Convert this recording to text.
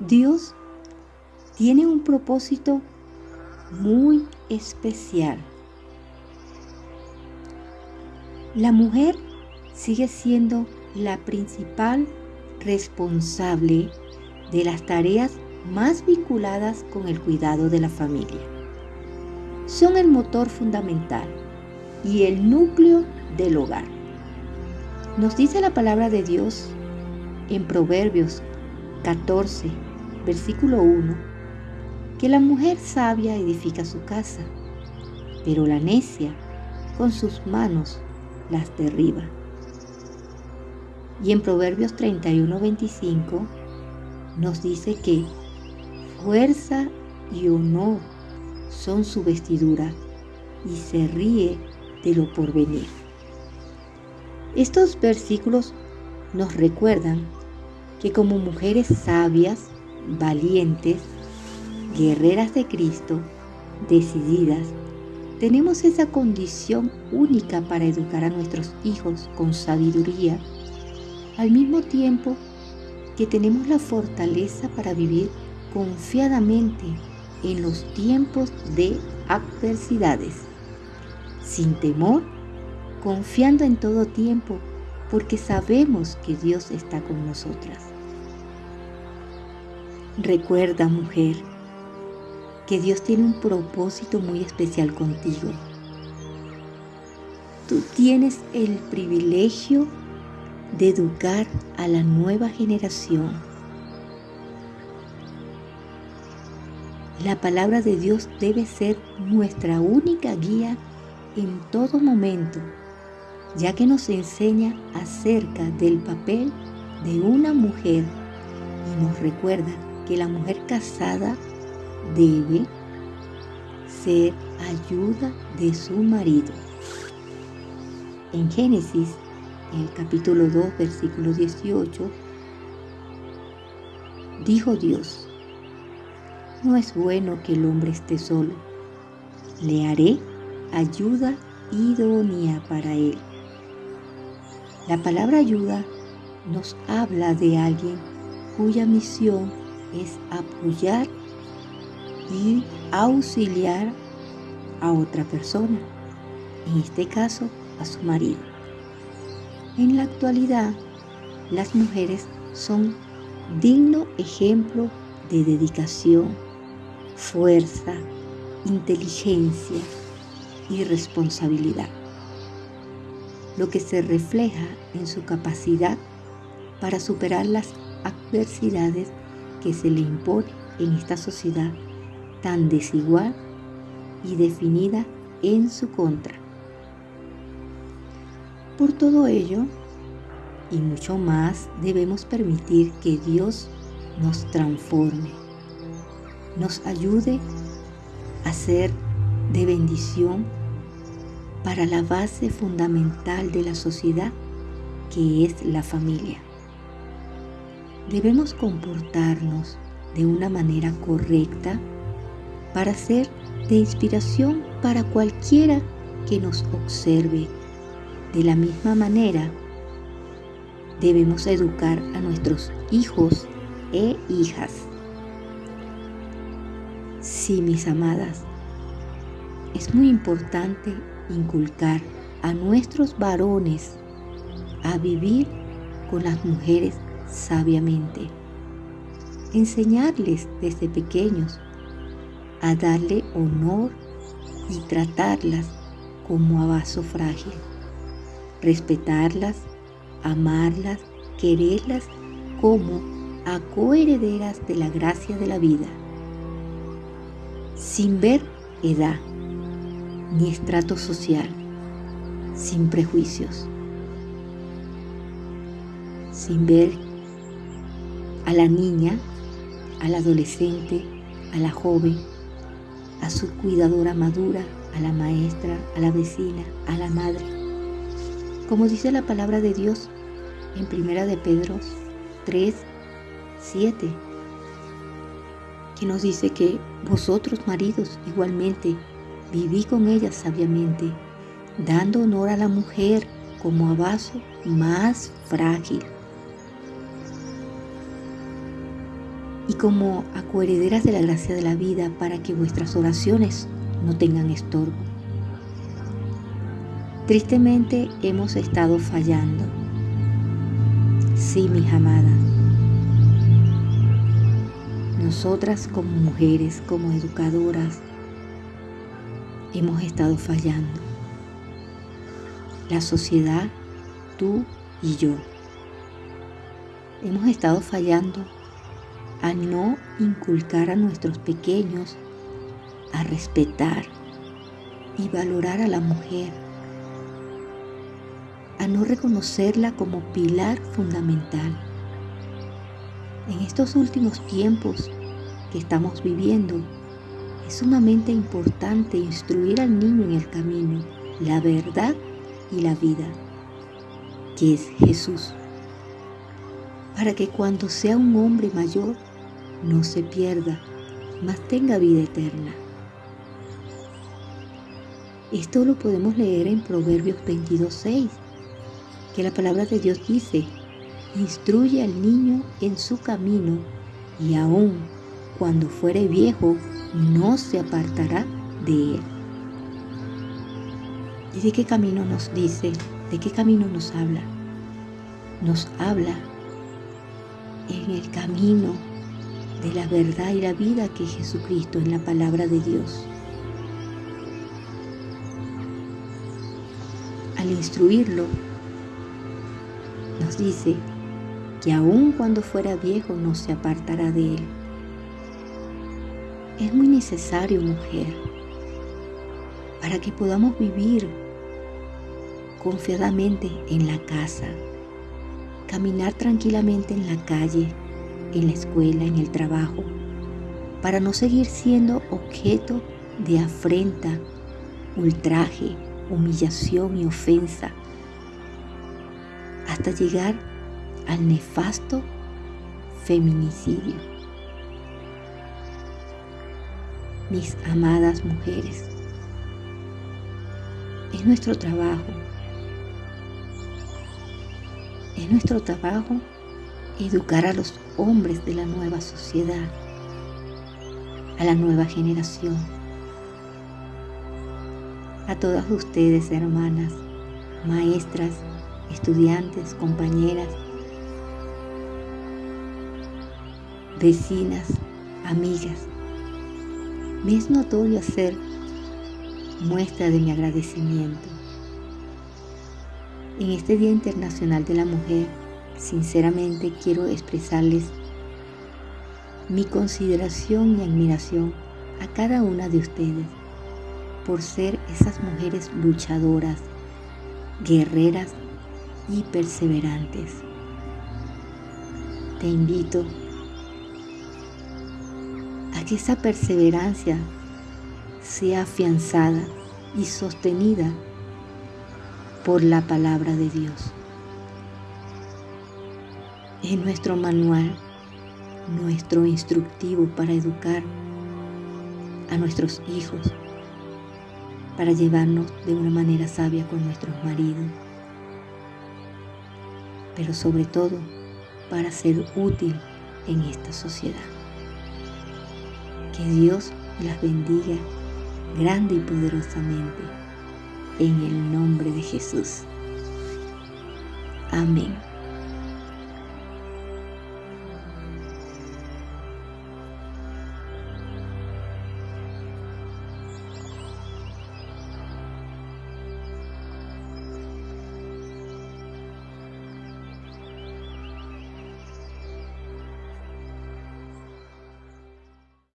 Dios tiene un propósito muy especial. La mujer sigue siendo la principal responsable de las tareas más vinculadas con el cuidado de la familia. Son el motor fundamental y el núcleo del hogar. Nos dice la palabra de Dios en Proverbios 14, versículo 1, que la mujer sabia edifica su casa, pero la necia con sus manos las derriba. Y en Proverbios 31, 25 nos dice que fuerza y honor son su vestidura y se ríe de lo porvenir. Estos versículos nos recuerdan que como mujeres sabias, valientes, guerreras de Cristo, decididas, tenemos esa condición única para educar a nuestros hijos con sabiduría, al mismo tiempo que tenemos la fortaleza para vivir confiadamente en los tiempos de adversidades, sin temor confiando en todo tiempo, porque sabemos que Dios está con nosotras. Recuerda, mujer, que Dios tiene un propósito muy especial contigo. Tú tienes el privilegio de educar a la nueva generación. La palabra de Dios debe ser nuestra única guía en todo momento ya que nos enseña acerca del papel de una mujer y nos recuerda que la mujer casada debe ser ayuda de su marido. En Génesis, en el capítulo 2, versículo 18, dijo Dios, no es bueno que el hombre esté solo, le haré ayuda idónea para él. La palabra ayuda nos habla de alguien cuya misión es apoyar y auxiliar a otra persona, en este caso a su marido. En la actualidad, las mujeres son digno ejemplo de dedicación, fuerza, inteligencia y responsabilidad lo que se refleja en su capacidad para superar las adversidades que se le impone en esta sociedad tan desigual y definida en su contra. Por todo ello, y mucho más, debemos permitir que Dios nos transforme, nos ayude a ser de bendición para la base fundamental de la sociedad que es la familia. Debemos comportarnos de una manera correcta para ser de inspiración para cualquiera que nos observe. De la misma manera, debemos educar a nuestros hijos e hijas. Sí, mis amadas, es muy importante inculcar a nuestros varones a vivir con las mujeres sabiamente. Enseñarles desde pequeños a darle honor y tratarlas como a vaso frágil. Respetarlas, amarlas, quererlas como a coherederas de la gracia de la vida, sin ver edad ni estrato social, sin prejuicios, sin ver a la niña, al adolescente, a la joven, a su cuidadora madura, a la maestra, a la vecina, a la madre. Como dice la palabra de Dios en Primera de Pedro 3, 7, que nos dice que vosotros maridos igualmente Viví con ella sabiamente, dando honor a la mujer como a vaso más frágil. Como acuerederas de la gracia de la vida para que vuestras oraciones no tengan estorbo. Tristemente hemos estado fallando. Sí, mis amadas. Nosotras como mujeres, como educadoras, hemos estado fallando. La sociedad, tú y yo. Hemos estado fallando a no inculcar a nuestros pequeños a respetar y valorar a la mujer, a no reconocerla como pilar fundamental. En estos últimos tiempos que estamos viviendo, es sumamente importante instruir al niño en el camino, la verdad y la vida, que es Jesús, para que cuando sea un hombre mayor no se pierda, mas tenga vida eterna. Esto lo podemos leer en Proverbios 22.6, que la palabra de Dios dice, instruye al niño en su camino y aún cuando fuere viejo no se apartará de él. ¿Y de qué camino nos dice? ¿De qué camino nos habla? Nos habla en el camino de la verdad y la vida que es Jesucristo en la palabra de Dios. Al instruirlo, nos dice que aun cuando fuera viejo no se apartará de él. Es muy necesario, mujer, para que podamos vivir confiadamente en la casa, caminar tranquilamente en la calle, en la escuela, en el trabajo, para no seguir siendo objeto de afrenta, ultraje, humillación y ofensa, hasta llegar al nefasto feminicidio. Mis amadas mujeres, es nuestro trabajo, es nuestro trabajo educar a los hombres de la nueva sociedad, a la nueva generación. A todas ustedes, hermanas, maestras, estudiantes, compañeras, vecinas, amigas, me es notorio hacer muestra de mi agradecimiento. En este Día Internacional de la Mujer, Sinceramente quiero expresarles mi consideración y admiración a cada una de ustedes por ser esas mujeres luchadoras, guerreras y perseverantes. Te invito a que esa perseverancia sea afianzada y sostenida por la palabra de Dios es nuestro manual, nuestro instructivo para educar a nuestros hijos, para llevarnos de una manera sabia con nuestros maridos, pero sobre todo para ser útil en esta sociedad. Que Dios las bendiga grande y poderosamente en el nombre de Jesús. Amén.